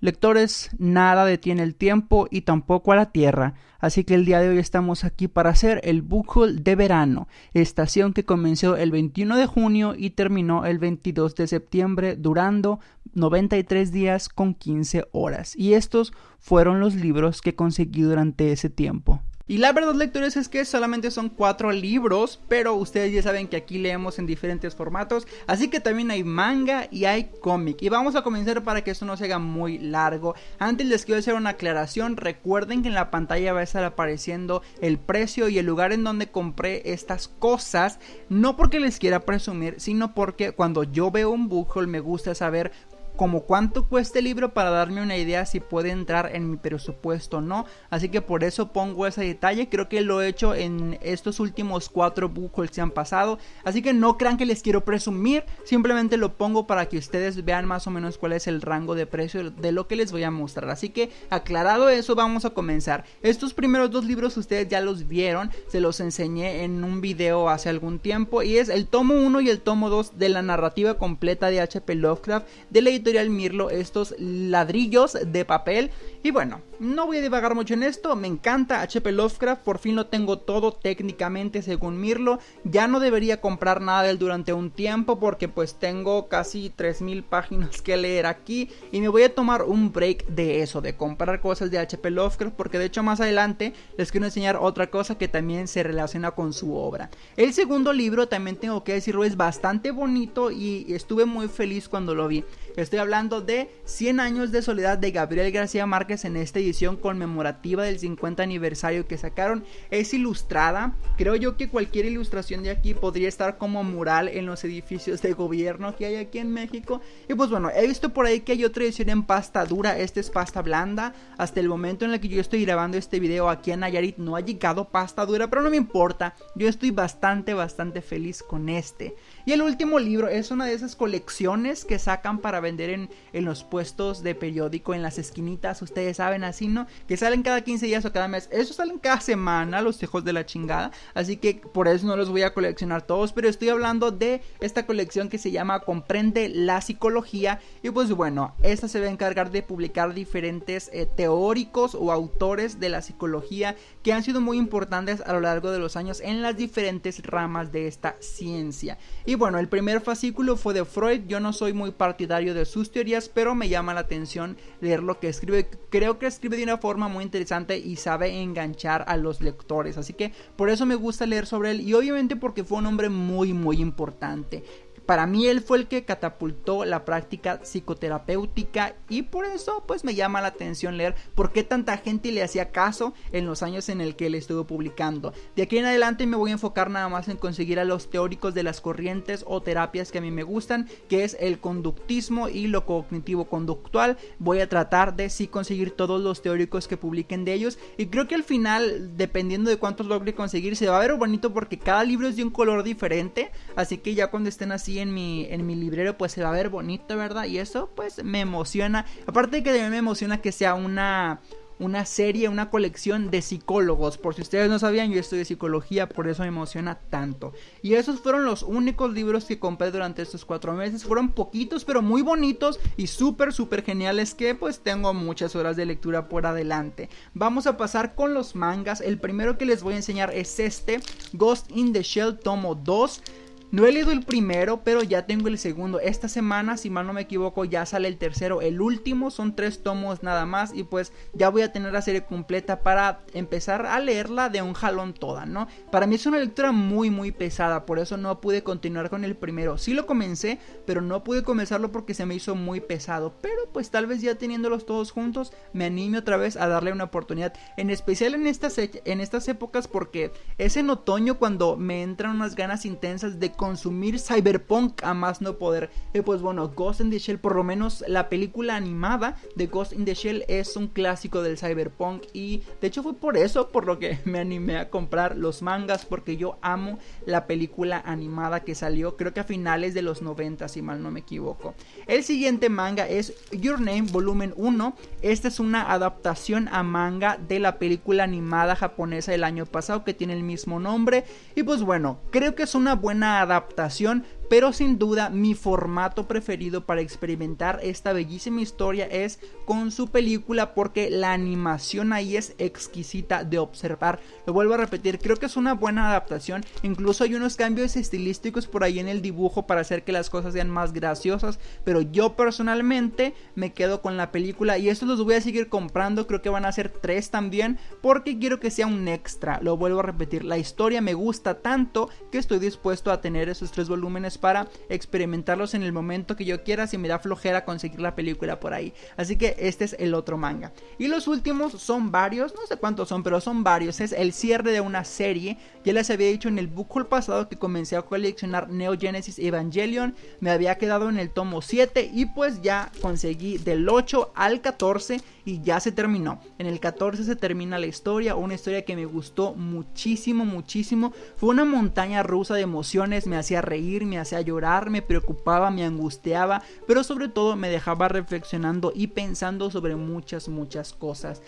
Lectores, nada detiene el tiempo y tampoco a la Tierra, así que el día de hoy estamos aquí para hacer el Book de verano, estación que comenzó el 21 de junio y terminó el 22 de septiembre, durando 93 días con 15 horas. Y estos fueron los libros que conseguí durante ese tiempo. Y la verdad, lectores, es que solamente son cuatro libros, pero ustedes ya saben que aquí leemos en diferentes formatos, así que también hay manga y hay cómic. Y vamos a comenzar para que esto no se haga muy largo. Antes les quiero hacer una aclaración, recuerden que en la pantalla va a estar apareciendo el precio y el lugar en donde compré estas cosas, no porque les quiera presumir, sino porque cuando yo veo un haul me gusta saber como cuánto cuesta el libro para darme una idea si puede entrar en mi presupuesto o no. Así que por eso pongo ese detalle. Creo que lo he hecho en estos últimos cuatro bucos que han pasado. Así que no crean que les quiero presumir. Simplemente lo pongo para que ustedes vean más o menos cuál es el rango de precio de lo que les voy a mostrar. Así que aclarado eso, vamos a comenzar. Estos primeros dos libros ustedes ya los vieron. Se los enseñé en un video hace algún tiempo. Y es el tomo 1 y el tomo 2 de la narrativa completa de HP Lovecraft de la Mirlo estos ladrillos de papel. Y bueno, no voy a divagar mucho en esto, me encanta HP Lovecraft, por fin lo tengo todo técnicamente según Mirlo. Ya no debería comprar nada de él durante un tiempo porque pues tengo casi 3000 páginas que leer aquí y me voy a tomar un break de eso, de comprar cosas de HP Lovecraft porque de hecho más adelante les quiero enseñar otra cosa que también se relaciona con su obra. El segundo libro también tengo que decirlo es bastante bonito y estuve muy feliz cuando lo vi. Estoy hablando de 100 años de soledad de Gabriel García Márquez en esta edición conmemorativa del 50 aniversario que sacaron. Es ilustrada. Creo yo que cualquier ilustración de aquí podría estar como mural en los edificios de gobierno que hay aquí en México. Y pues bueno, he visto por ahí que hay otra edición en pasta dura. Esta es pasta blanda. Hasta el momento en el que yo estoy grabando este video aquí en Nayarit no ha llegado pasta dura, pero no me importa. Yo estoy bastante, bastante feliz con este. Y el último libro es una de esas colecciones que sacan para vender en, los puestos de periódico, en las esquinitas, ustedes saben así, ¿no? Que salen cada 15 días o cada mes. Esos salen cada semana, los hijos de la chingada. Así que por eso no los voy a coleccionar todos, pero estoy hablando de esta colección que se llama Comprende la Psicología. Y pues bueno, esta se va a encargar de publicar diferentes eh, teóricos o autores de la psicología que han sido muy importantes a lo largo de los años en las diferentes ramas de esta ciencia. Y bueno, el primer fascículo fue de Freud. Yo no soy muy partidario de sus teorías, pero me llama la atención leer lo que escribe. Creo que escribe de una forma muy interesante y sabe enganchar a los lectores. Así que por eso me gusta leer sobre él y obviamente porque fue un hombre muy, muy importante. Para mí él fue el que catapultó la práctica psicoterapéutica y por eso pues me llama la atención leer por qué tanta gente le hacía caso en los años en el que él estuvo publicando. De aquí en adelante me voy a enfocar nada más en conseguir a los teóricos de las corrientes o terapias que a mí me gustan, que es el conductismo y lo cognitivo conductual. Voy a tratar de sí conseguir todos los teóricos que publiquen de ellos y creo que al final, dependiendo de cuántos logre conseguir, se va a ver bonito porque cada libro es de un color diferente, así que ya cuando estén así en mi, en mi librero pues se va a ver bonito, ¿verdad? Y eso pues me emociona. Aparte de que también me emociona que sea una, una serie, una colección de psicólogos. Por si ustedes no sabían, yo estudio psicología, por eso me emociona tanto. Y esos fueron los únicos libros que compré durante estos cuatro meses. Fueron poquitos, pero muy bonitos y súper, súper geniales que pues tengo muchas horas de lectura por adelante. Vamos a pasar con los mangas. El primero que les voy a enseñar es este, Ghost in the Shell Tomo 2. No he leído el primero, pero ya tengo el segundo. Esta semana, si mal no me equivoco, ya sale el tercero. El último son tres tomos nada más. Y pues ya voy a tener la serie completa para empezar a leerla de un jalón toda, ¿no? Para mí es una lectura muy, muy pesada. Por eso no pude continuar con el primero. Sí lo comencé, pero no pude comenzarlo porque se me hizo muy pesado. Pero pues tal vez ya teniéndolos todos juntos, me anime otra vez a darle una oportunidad. En especial en estas, en estas épocas porque es en otoño cuando me entran unas ganas intensas de consumir cyberpunk a más no poder. Y pues bueno, Ghost in the Shell, por lo menos la película animada de Ghost in the Shell es un clásico del cyberpunk y de hecho fue por eso por lo que me animé a comprar los mangas porque yo amo la película animada que salió creo que a finales de los 90 si mal no me equivoco. El siguiente manga es Your Name Volumen 1. Esta es una adaptación a manga de la película animada japonesa del año pasado que tiene el mismo nombre y pues bueno, creo que es una buena adaptación pero sin duda mi formato preferido para experimentar esta bellísima historia es con su película porque la animación ahí es exquisita de observar. Lo vuelvo a repetir, creo que es una buena adaptación, incluso hay unos cambios estilísticos por ahí en el dibujo para hacer que las cosas sean más graciosas, pero yo personalmente me quedo con la película y estos los voy a seguir comprando, creo que van a ser tres también porque quiero que sea un extra, lo vuelvo a repetir, la historia me gusta tanto que estoy dispuesto a tener esos tres volúmenes para experimentarlos en el momento que yo quiera si me da flojera conseguir la película por ahí. Así que este es el otro manga. Y los últimos son varios, no sé cuántos son, pero son varios. Es el cierre de una serie. Ya les había dicho en el book haul pasado que comencé a coleccionar Neo Genesis Evangelion. Me había quedado en el tomo 7 y pues ya conseguí del 8 al 14 y ya se terminó. En el 14 se termina la historia, una historia que me gustó muchísimo, muchísimo. Fue una montaña rusa de emociones, me hacía reír, me hacía llorar, me preocupaba, me angustiaba, pero sobre todo me dejaba reflexionando y pensando sobre muchas, muchas cosas.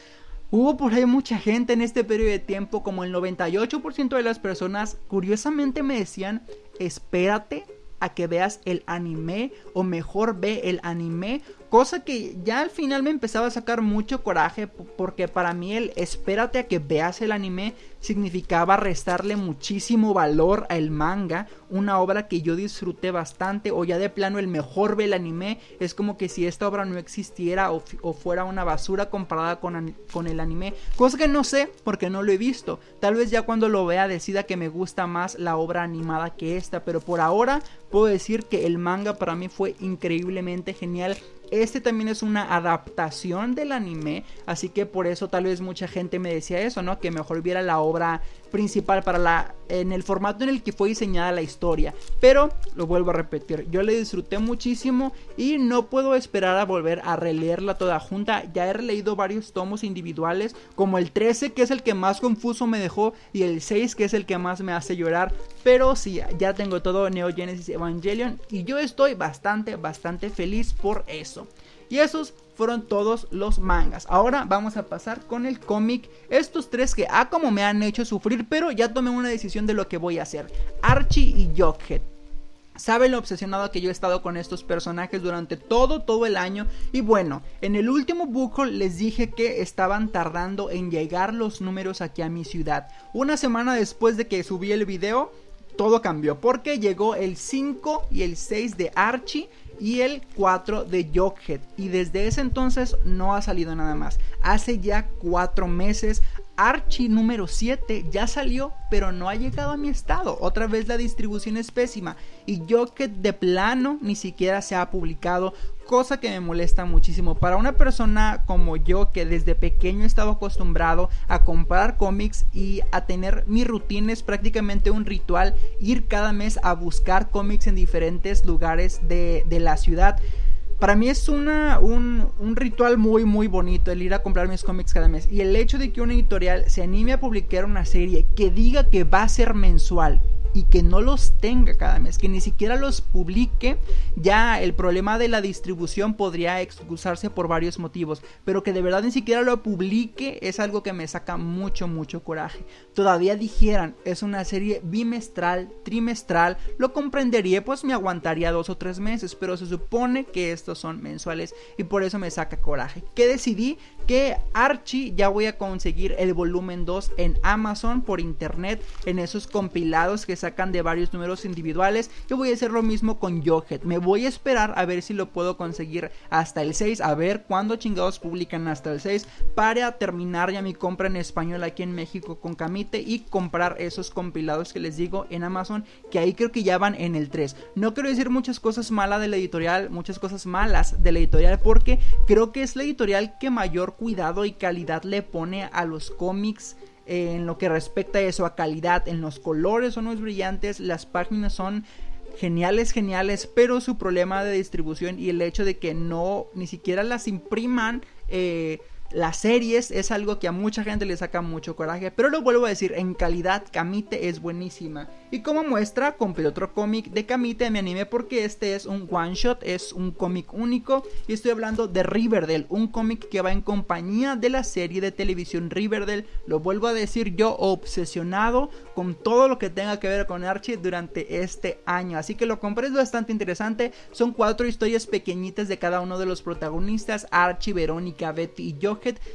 Hubo por ahí mucha gente en este periodo de tiempo, como el 98% de las personas, curiosamente me decían, espérate a que veas el anime o mejor ve el anime Cosa que ya al final me empezaba a sacar mucho coraje porque para mí el espérate a que veas el anime significaba restarle muchísimo valor al manga, una obra que yo disfruté bastante o ya de plano el mejor ve el anime, es como que si esta obra no existiera o, fuera una basura comparada con, con el anime, cosa que no sé porque no lo he visto, tal vez ya cuando lo vea decida que me gusta más la obra animada que esta, pero por ahora puedo decir que el manga para mí fue increíblemente genial este también es una adaptación del anime, así que por eso tal vez mucha gente me decía eso, ¿no? Que mejor viera la obra principal para la en el formato en el que fue diseñada la historia. Pero lo vuelvo a repetir, yo le disfruté muchísimo y no puedo esperar a volver a releerla toda junta. Ya he releído varios tomos individuales, como el 13 que es el que más confuso me dejó y el 6 que es el que más me hace llorar. Pero sí, ya tengo todo Neo Genesis Evangelion y yo estoy bastante, bastante feliz por eso. Y esos fueron todos los mangas. Ahora vamos a pasar con el cómic. Estos tres que, ah, como me han hecho sufrir, pero ya tomé una decisión de lo que voy a hacer. Archie y Jughead. Saben lo obsesionado que yo he estado con estos personajes durante todo, todo el año. Y bueno, en el último book les dije que estaban tardando en llegar los números aquí a mi ciudad. Una semana después de que subí el video, todo cambió. Porque llegó el 5 y el 6 de Archie y el 4 de Jughead. Y desde ese entonces no ha salido nada más. Hace ya 4 meses Archie número 7 ya salió, pero no ha llegado a mi estado. Otra vez la distribución es pésima. Y yo que de plano ni siquiera se ha publicado, cosa que me molesta muchísimo. Para una persona como yo que desde pequeño he estado acostumbrado a comprar cómics y a tener mi rutina es prácticamente un ritual ir cada mes a buscar cómics en diferentes lugares de, de la ciudad para mí es una, un, un, ritual muy muy bonito el ir a comprar mis cómics cada mes. Y el hecho de que una editorial se anime a publicar una serie que diga que va a ser mensual y que no los tenga cada mes, que ni siquiera los publique, ya el problema de la distribución podría excusarse por varios motivos, pero que de verdad ni siquiera lo publique es algo que me saca mucho, mucho coraje. Todavía dijeran, es una serie bimestral, trimestral, lo comprendería, pues me aguantaría dos o tres meses, pero se supone que estos son mensuales y por eso me saca coraje. Que decidí que Archie ya voy a conseguir el volumen 2 en Amazon por internet, en esos compilados que sacan de varios números individuales. Yo voy a hacer lo mismo con Johead. Me voy a esperar a ver si lo puedo conseguir hasta el 6. A ver cuándo chingados publican hasta el 6. Para terminar ya mi compra en español aquí en México con Camite y comprar esos compilados que les digo en Amazon. Que ahí creo que ya van en el 3. No quiero decir muchas cosas malas de la editorial, muchas cosas malas de la editorial. Porque creo que es la editorial que mayor cuidado y calidad le pone a los cómics en lo que respecta a eso, a calidad, en los colores son muy brillantes, las páginas son geniales, geniales, pero su problema de distribución y el hecho de que no, ni siquiera las impriman, eh, las series es algo que a mucha gente le saca mucho coraje, pero lo vuelvo a decir, en calidad Kamite es buenísima. Y como muestra, compré otro cómic de Kamite en mi anime porque este es un one shot, es un cómic único y estoy hablando de Riverdale, un cómic que va en compañía de la serie de televisión Riverdale. Lo vuelvo a decir yo obsesionado con todo lo que tenga que ver con Archie durante este año, así que lo compré es bastante interesante. Son cuatro historias pequeñitas de cada uno de los protagonistas, Archie, Verónica, Betty y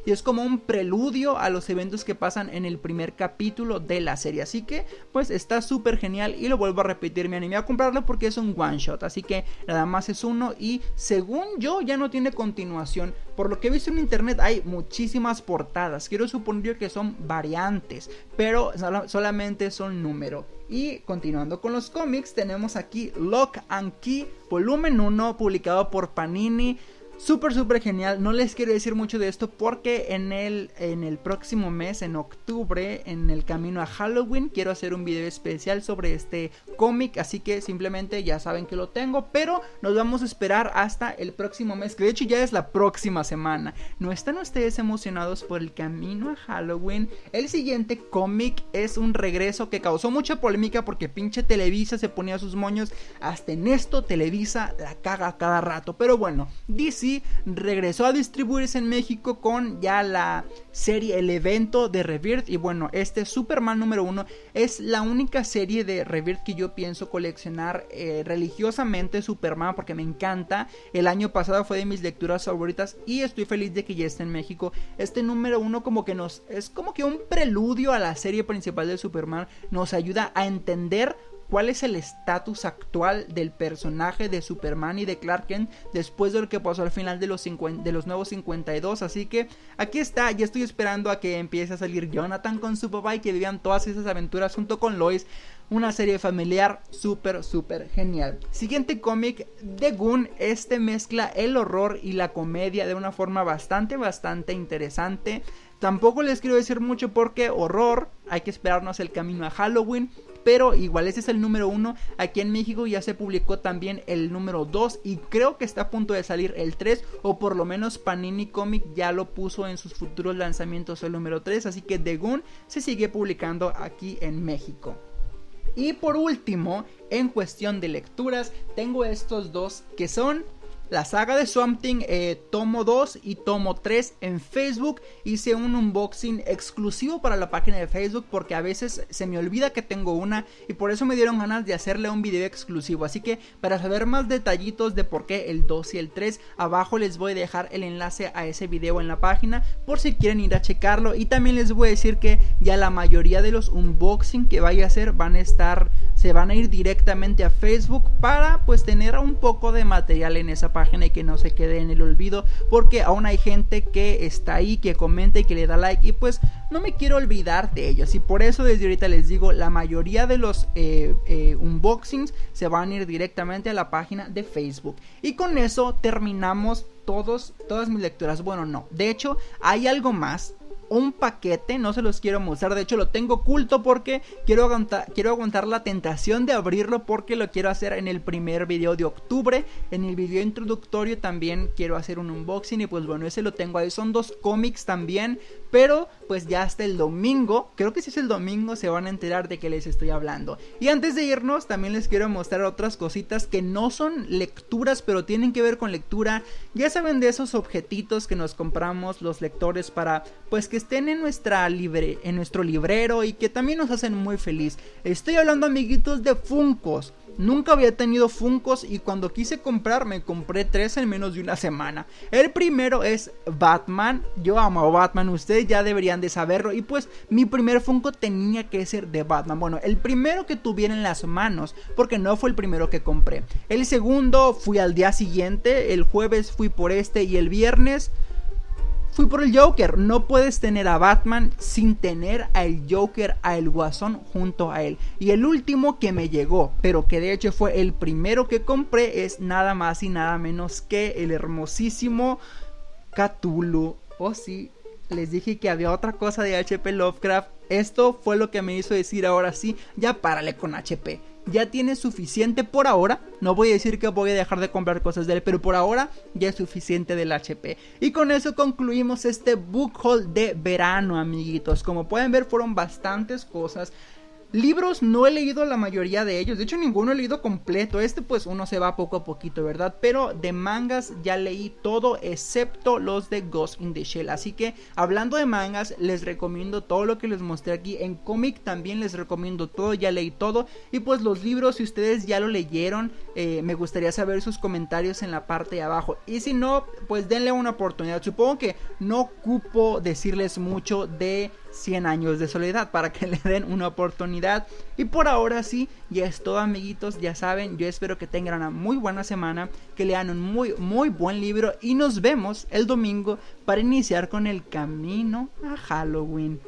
Y es como un preludio a los eventos que pasan en el primer capítulo de la serie. Así que pues está súper genial y lo vuelvo a repetir, me animé a comprarlo porque es un one shot, así que nada más es uno y según yo ya no tiene continuación. Por lo que he visto en internet hay muchísimas portadas, quiero suponer que son variantes, pero solamente son número. Y continuando con los cómics, tenemos aquí Lock and Key, volumen 1, publicado por Panini. Súper, súper genial. No les quiero decir mucho de esto porque en el, en el próximo mes, en octubre, en el camino a Halloween, quiero hacer un video especial sobre este cómic. Así que simplemente ya saben que lo tengo. Pero nos vamos a esperar hasta el próximo mes, que de hecho ya es la próxima semana. ¿No están ustedes emocionados por el camino a Halloween? El siguiente cómic es un regreso que causó mucha polémica porque pinche Televisa se ponía sus moños. Hasta en esto Televisa la caga cada rato. Pero bueno, dice regresó a distribuirse en México con ya la serie, el evento de Rebirth. Y bueno, este Superman número uno es la única serie de Rebirth que yo pienso coleccionar eh, religiosamente Superman porque me encanta. El año pasado fue de mis lecturas favoritas y estoy feliz de que ya esté en México. Este número uno como que nos es como que un preludio a la serie principal de Superman. Nos ayuda a entender cuál es el estatus actual del personaje de Superman y de Clark Kent después de lo que pasó al final de los, de los nuevos 52. Así que aquí está, ya estoy esperando a que empiece a salir Jonathan con su papá y que vivan todas esas aventuras junto con Lois. Una serie familiar súper, súper genial. Siguiente cómic de Goon. Este mezcla el horror y la comedia de una forma bastante, bastante interesante. Tampoco les quiero decir mucho porque horror, hay que esperarnos el camino a Halloween. Pero igual ese es el número uno. Aquí en México ya se publicó también el número 2 y creo que está a punto de salir el 3 o por lo menos Panini Comic ya lo puso en sus futuros lanzamientos el número 3. Así que The Goon se sigue publicando aquí en México. Y por último, en cuestión de lecturas, tengo estos dos que son la saga de Swamp Thing eh, tomo 2 y tomo 3 en Facebook. Hice un unboxing exclusivo para la página de Facebook porque a veces se me olvida que tengo una y por eso me dieron ganas de hacerle un video exclusivo. Así que para saber más detallitos de por qué el 2 y el 3, abajo les voy a dejar el enlace a ese video en la página por si quieren ir a checarlo. Y también les voy a decir que ya la mayoría de los unboxing que vaya a hacer van a estar, se van a ir directamente a Facebook para pues tener un poco de material en esa página y que no se quede en el olvido porque aún hay gente que está ahí, que comenta y que le da like y pues no me quiero olvidar de ellos y por eso desde ahorita les digo la mayoría de los eh, eh, unboxings se van a ir directamente a la página de Facebook y con eso terminamos todos, todas mis lecturas. Bueno, no. De hecho, hay algo más un paquete, no se los quiero mostrar, de hecho lo tengo oculto porque quiero aguantar, quiero aguantar la tentación de abrirlo porque lo quiero hacer en el primer video de octubre, en el video introductorio también quiero hacer un unboxing y pues bueno, ese lo tengo ahí, son dos cómics también, pero pues ya hasta el domingo, creo que si es el domingo se van a enterar de que les estoy hablando. Y antes de irnos también les quiero mostrar otras cositas que no son lecturas, pero tienen que ver con lectura, ya saben de esos objetitos que nos compramos los lectores para pues que estén en, nuestra libre, en nuestro librero y que también nos hacen muy feliz. Estoy hablando amiguitos de Funcos. Nunca había tenido Funcos y cuando quise comprar me compré tres en menos de una semana. El primero es Batman. Yo amo a Batman, ustedes ya deberían de saberlo. Y pues mi primer Funko tenía que ser de Batman. Bueno, el primero que tuviera en las manos, porque no fue el primero que compré. El segundo fui al día siguiente, el jueves fui por este y el viernes fui por el Joker. No puedes tener a Batman sin tener a el Joker, a el Guasón junto a él. Y el último que me llegó, pero que de hecho fue el primero que compré, es nada más y nada menos que el hermosísimo Cthulhu. Oh sí, les dije que había otra cosa de HP Lovecraft. Esto fue lo que me hizo decir ahora sí, ya párale con HP. ya tiene suficiente por ahora. No voy a decir que voy a dejar de comprar cosas de él, pero por ahora ya es suficiente del HP. Y con eso concluimos este book haul de verano, amiguitos. Como pueden ver, fueron bastantes cosas. Libros no he leído la mayoría de ellos, de hecho ninguno he leído completo, este pues uno se va poco a poquito, ¿verdad? Pero de mangas ya leí todo excepto los de Ghost in the Shell, así que hablando de mangas les recomiendo todo lo que les mostré aquí, en cómic también les recomiendo todo, ya leí todo. Y pues los libros si ustedes ya lo leyeron eh, me gustaría saber sus comentarios en la parte de abajo. Y si no pues denle una oportunidad, supongo que no ocupo decirles mucho de 100 años de soledad para que le den una oportunidad. Y por ahora sí, ya es todo amiguitos, ya saben, yo espero que tengan una muy buena semana, que lean un muy muy buen libro y nos vemos el domingo para iniciar con el camino a Halloween.